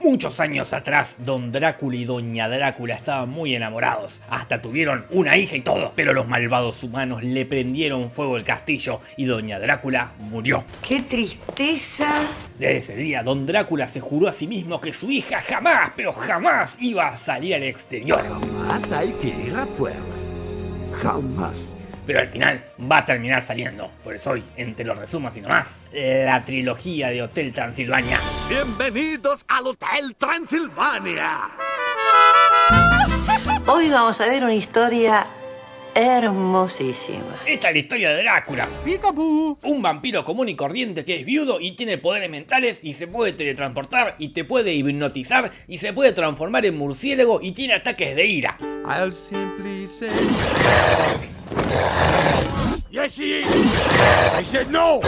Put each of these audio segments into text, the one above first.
Muchos años atrás, Don Drácula y Doña Drácula estaban muy enamorados, hasta tuvieron una hija y todo, pero los malvados humanos le prendieron fuego el castillo y Doña Drácula murió. ¡Qué tristeza! Desde ese día, Don Drácula se juró a sí mismo que su hija jamás, pero jamás iba a salir al exterior. Jamás hay que ir afuera. Jamás pero al final va a terminar saliendo. Por eso hoy, entre los resumos y nomás, la trilogía de Hotel Transilvania. Bienvenidos al Hotel Transilvania. Hoy vamos a ver una historia hermosísima. Esta es la historia de Drácula. Un vampiro común y corriente que es viudo y tiene poderes mentales y se puede teletransportar y te puede hipnotizar y se puede transformar en murciélago y tiene ataques de ira. I'll simply say... Yes, no.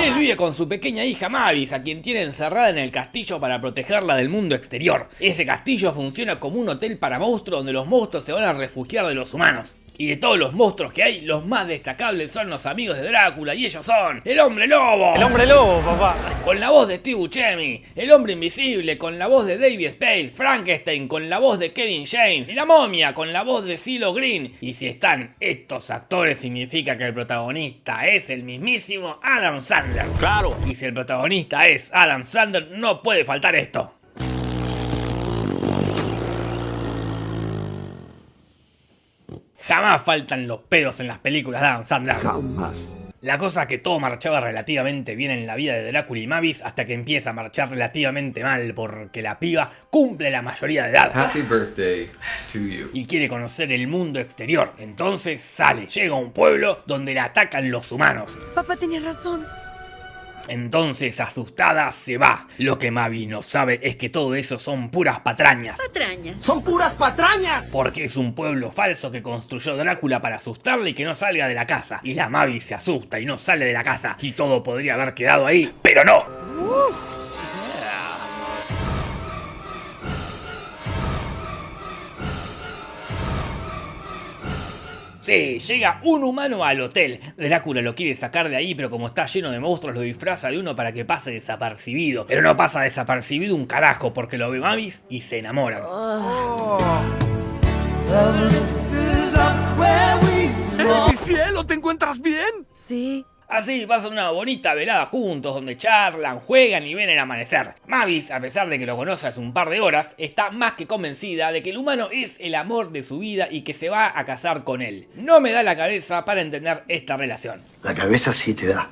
Él vive con su pequeña hija Mavis, a quien tiene encerrada en el castillo para protegerla del mundo exterior. Ese castillo funciona como un hotel para monstruos donde los monstruos se van a refugiar de los humanos. Y de todos los monstruos que hay, los más destacables son los amigos de Drácula y ellos son el hombre lobo. El hombre lobo, papá. Con la voz de Steve Buscemi, el hombre invisible con la voz de David Spade, Frankenstein con la voz de Kevin James y la momia con la voz de CeeLo Green. Y si están estos actores significa que el protagonista es el mismísimo Adam Sandler. Claro. Y si el protagonista es Adam Sandler, no puede faltar esto. Jamás faltan los pedos en las películas de Adam Sandler. Jamás. La cosa es que todo marchaba relativamente bien en la vida de Drácula y Mavis hasta que empieza a marchar relativamente mal porque la piba cumple la mayoría de edad. Happy birthday to you. Y quiere conocer el mundo exterior. Entonces sale, llega a un pueblo donde la atacan los humanos. Papá tenía razón. Entonces, asustada, se va. Lo que Mavi no sabe es que todo eso son puras patrañas. Patrañas. ¡Son puras patrañas! Porque es un pueblo falso que construyó Drácula para asustarle y que no salga de la casa. Y la Mavi se asusta y no sale de la casa. Y todo podría haber quedado ahí, pero no. Uh. Sí, llega un humano al hotel. Drácula lo quiere sacar de ahí, pero como está lleno de monstruos lo disfraza de uno para que pase desapercibido. Pero no pasa desapercibido un carajo porque lo ve Mavis y se enamoran. Oh. mi cielo! ¿Te encuentras bien? Sí. Así pasan una bonita velada juntos donde charlan, juegan y ven el amanecer. Mavis, a pesar de que lo conoce hace un par de horas, está más que convencida de que el humano es el amor de su vida y que se va a casar con él. No me da la cabeza para entender esta relación. La cabeza sí te da.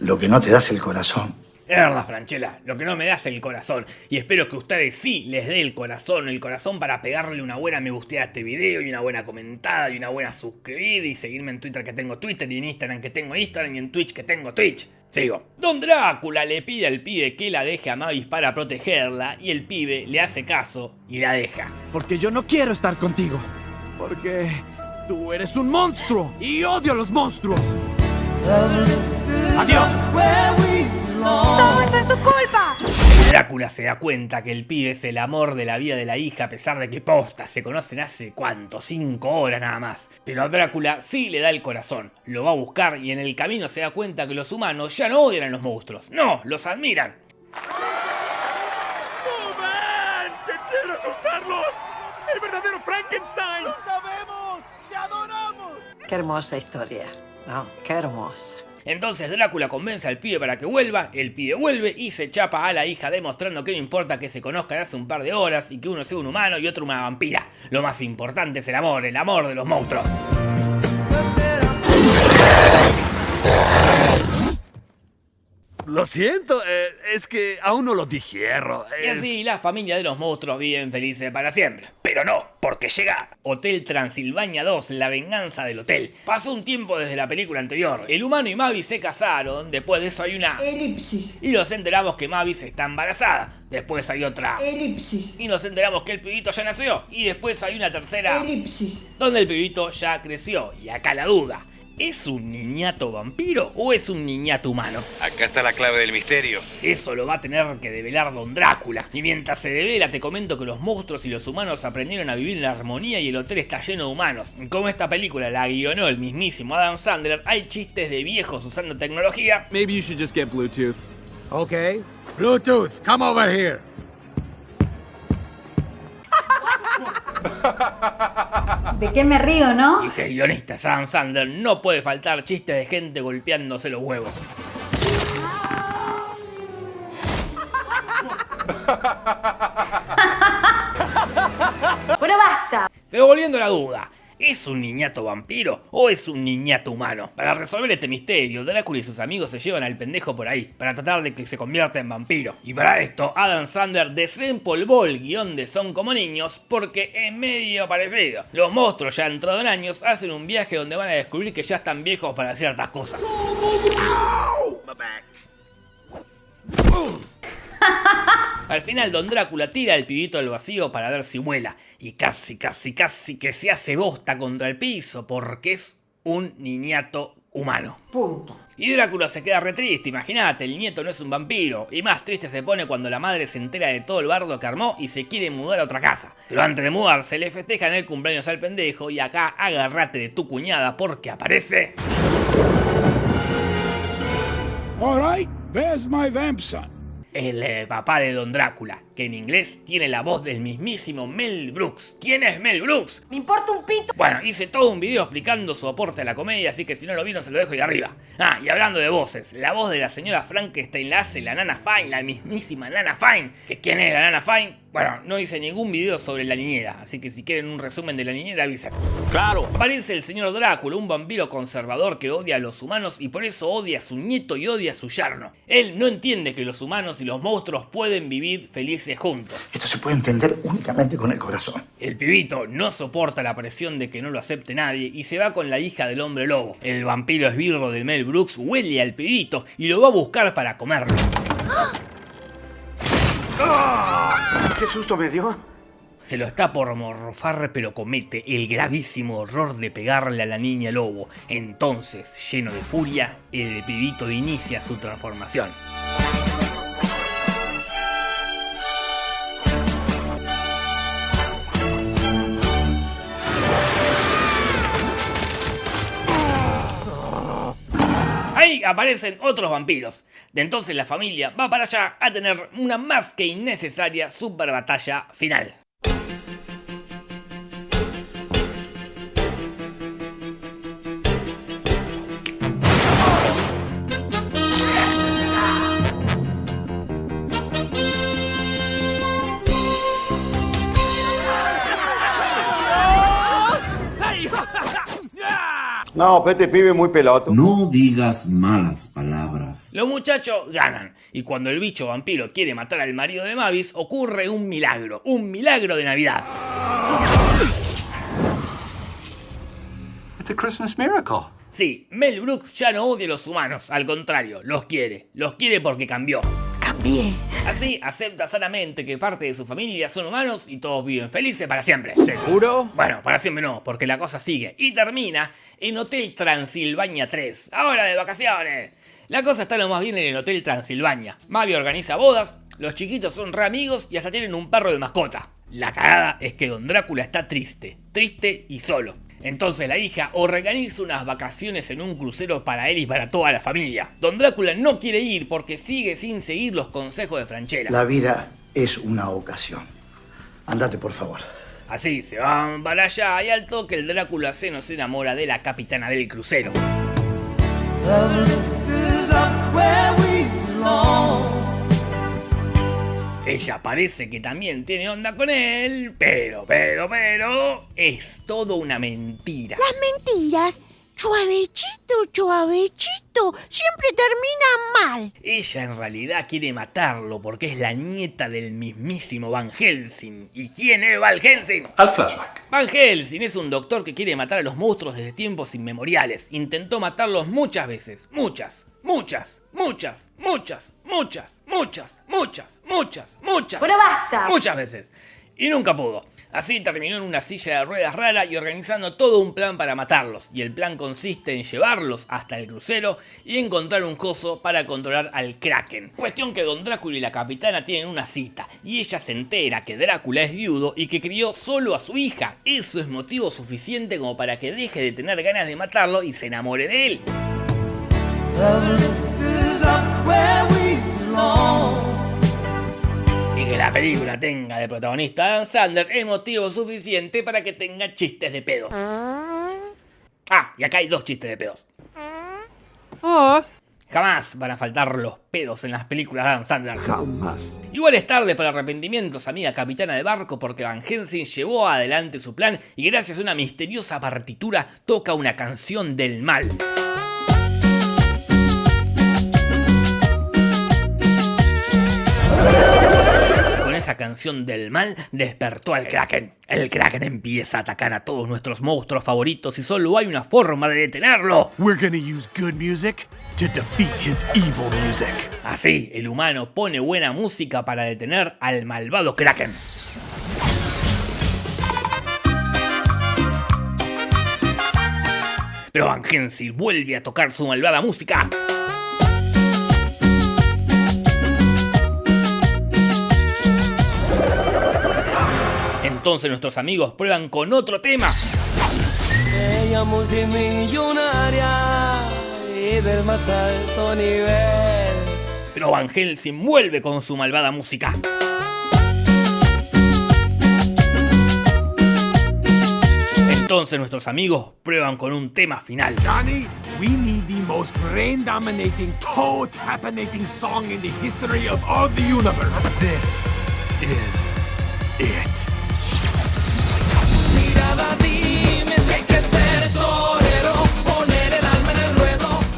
Lo que no te da es el corazón. Es verdad, Franchella, lo que no me da es el corazón. Y espero que ustedes sí les dé el corazón, el corazón para pegarle una buena me guste a este video y una buena comentada y una buena suscribida y seguirme en Twitter que tengo Twitter y en Instagram que tengo Instagram y en Twitch que tengo Twitch. Sigo. Don Drácula le pide al pibe que la deje a Mavis para protegerla y el pibe le hace caso y la deja. Porque yo no quiero estar contigo. Porque tú eres un monstruo y odio a los monstruos. Adiós. ¡Todo esto es tu culpa! Drácula se da cuenta que el pibe es el amor de la vida de la hija a pesar de que posta se conocen hace cuánto, cinco horas nada más. Pero a Drácula sí le da el corazón, lo va a buscar y en el camino se da cuenta que los humanos ya no odian a los monstruos, no, los admiran. ven! ¡Que quiero asustarlos! ¡El verdadero Frankenstein! ¡Lo sabemos! ¡Te adoramos! Qué hermosa historia, ¿no? Qué hermosa. Entonces Drácula convence al pibe para que vuelva, el pibe vuelve y se chapa a la hija demostrando que no importa que se conozcan hace un par de horas y que uno sea un humano y otro una vampira. Lo más importante es el amor, el amor de los monstruos. Lo siento, eh, es que aún no lo digiero. Y así la familia de los monstruos viven felices para siempre. Pero no, porque llega Hotel Transilvania 2, la venganza del hotel. Pasó un tiempo desde la película anterior. El humano y Mavis se casaron, después de eso hay una... Elipsis. Y nos enteramos que Mavis está embarazada. Después hay otra... Elipsis. Y nos enteramos que el pibito ya nació. Y después hay una tercera... Elipsis. Donde el pibito ya creció. Y acá la duda. ¿Es un niñato vampiro o es un niñato humano? Acá está la clave del misterio. Eso lo va a tener que develar Don Drácula. Y mientras se devela te comento que los monstruos y los humanos aprendieron a vivir en armonía y el hotel está lleno de humanos. Como esta película la guionó el mismísimo Adam Sandler, hay chistes de viejos usando tecnología. Maybe you should just get Bluetooth. Okay. Bluetooth, come over here. ¿De qué me río, no? El guionista Sam Sandler no puede faltar chistes de gente golpeándose los huevos. Pero basta. Pero volviendo a la duda, ¿es un niñato vampiro o es un niñato humano? Para resolver este misterio, Drácula y sus amigos se llevan al pendejo por ahí, para tratar de que se convierta en vampiro. Y para esto, Adam Sandler desempolvó el guion de Son como niños porque es medio parecido. Los monstruos ya entrado en años hacen un viaje donde van a descubrir que ya están viejos para ciertas cosas. Al final Don Drácula tira al pibito al vacío para ver si vuela y casi, casi, casi que se hace bosta contra el piso porque es un niñato humano. Punto. Y Drácula se queda re triste, imagínate, el nieto no es un vampiro. Y más triste se pone cuando la madre se entera de todo el bardo que armó y se quiere mudar a otra casa. Pero antes de mudarse le festejan el cumpleaños al pendejo y acá agárrate de tu cuñada porque aparece... All right, there's my vamp son. El eh, papá de Don Drácula, que en inglés tiene la voz del mismísimo Mel Brooks. ¿Quién es Mel Brooks? Me importa un pito. Bueno, hice todo un video explicando su aporte a la comedia, así que si no lo vieron se lo dejo ahí arriba. Ah, y hablando de voces, la voz de la señora Frankenstein la hace la Nana Fine, la mismísima Nana Fine. ¿Que ¿Quién es la Nana Fine? Bueno, no hice ningún video sobre la niñera, así que si quieren un resumen de la niñera avisen. Claro. Aparece el señor Drácula, un vampiro conservador que odia a los humanos y por eso odia a su nieto y odia a su yerno. Él no entiende que los humanos y los monstruos pueden vivir felices juntos. Esto se puede entender únicamente con el corazón. El pibito no soporta la presión de que no lo acepte nadie y se va con la hija del hombre lobo. El vampiro esbirro de Mel Brooks huele al pibito y lo va a buscar para comerlo. ¿Qué susto me dio? Se lo está por morfar pero comete el gravísimo error de pegarle a la niña lobo. Entonces, lleno de furia, el pibito inicia su transformación. Aparecen otros vampiros. De entonces la familia va para allá a tener una más que innecesaria super batalla final. No, este pibe muy peloto. No digas malas palabras. Los muchachos ganan, y cuando el bicho vampiro quiere matar al marido de Mavis, ocurre un milagro, un milagro de Navidad. It's a Christmas miracle. Sí, Mel Brooks ya no odia a los humanos, al contrario, los quiere. Los quiere porque cambió. Así acepta sanamente que parte de su familia son humanos y todos viven felices para siempre. ¿Seguro? Bueno, para siempre no, porque la cosa sigue y termina en Hotel Transilvania 3. Ahora de vacaciones. La cosa está lo más bien en el Hotel Transilvania. Mavi organiza bodas, los chiquitos son re amigos y hasta tienen un perro de mascota. La cagada es que Don Drácula está triste, triste y solo. Entonces la hija organiza unas vacaciones en un crucero para él y para toda la familia. Don Drácula no quiere ir porque sigue sin seguir los consejos de Franchella. La vida es una ocasión. Andate, por favor. Así se van para allá y al toque el Drácula se nos enamora de la capitana del crucero. Ella parece que también tiene onda con él, pero, pero, pero, es todo una mentira. Las mentiras, suavechito, suavechito, siempre terminan mal. Ella en realidad quiere matarlo porque es la nieta del mismísimo Van Helsing. ¿Y quién es Van Helsing? Al flashback. Van Helsing es un doctor que quiere matar a los monstruos desde tiempos inmemoriales. Intentó matarlos muchas veces, muchas, muchas, muchas, muchas, muchas, muchas, muchas, muchas, muchas. Pero basta. Muchas veces. Y nunca pudo. Así terminó en una silla de ruedas rara y organizando todo un plan para matarlos. Y el plan consiste en llevarlos hasta el crucero y encontrar un coso para controlar al Kraken. Cuestión que Don Drácula y la capitana tienen una cita. Y ella se entera que Drácula es viudo y que crió solo a su hija. Eso es motivo suficiente como para que deje de tener ganas de matarlo y se enamore de él. La película tenga de protagonista a Dan Sandler es motivo suficiente para que tenga chistes de pedos. Ah, y acá hay dos chistes de pedos. Jamás van a faltar los pedos en las películas de Adam Sandler. Jamás. Igual es tarde para arrepentimientos, amiga capitana de barco, porque Van Helsing llevó adelante su plan y gracias a una misteriosa partitura toca una canción del mal. Esa canción del mal despertó al Kraken. El Kraken empieza a atacar a todos nuestros monstruos favoritos y solo hay una forma de detenerlo. We're gonna use good music to defeat his evil music. Así, el humano pone buena música para detener al malvado Kraken. Pero Van Helsing vuelve a tocar su malvada música. Entonces nuestros amigos prueban con otro tema. Ella multimillonaria y del más alto nivel. Pero Van Helsing vuelve con su malvada música. Entonces nuestros amigos prueban con un tema final. Johnny, we need the most brain-dominating, toe-tappinating song in the history of all the universe. This is it.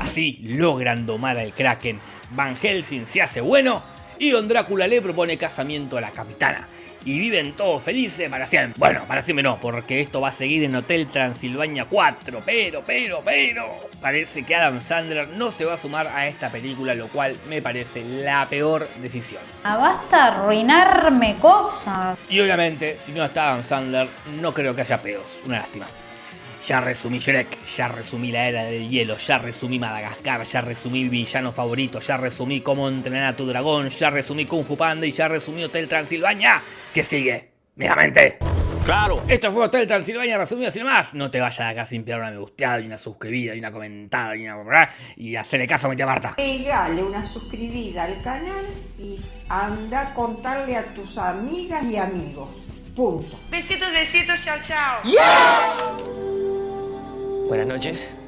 Así logran domar al Kraken. Van Helsing se hace bueno y Don Drácula le propone casamiento a la capitana. Y viven todos felices para siempre. Bueno, para siempre no, porque esto va a seguir en Hotel Transilvania 4. Pero, pero, pero. Parece que Adam Sandler no se va a sumar a esta película, lo cual me parece la peor decisión. Ah, basta arruinarme cosas. Y obviamente, si no está Adam Sandler, no creo que haya pedos. Una lástima. Ya resumí Shrek, ya resumí la era del hielo, ya resumí Madagascar, ya resumí villano favorito, ya resumí cómo entrenar a tu dragón, ya resumí Kung Fu Panda y ya resumí Hotel Transilvania. ¿Qué sigue? Megamente. Claro. Esto fue Hotel Transilvania resumido sin más. No te vayas de acá sin pegar una me gusteada y una suscribida y una comentada y una... Y hacerle caso a mi tía Marta. Pegale una suscribida al canal y anda a contarle a tus amigas y amigos. Punto. Besitos, besitos, chao, chao. Buenas noches.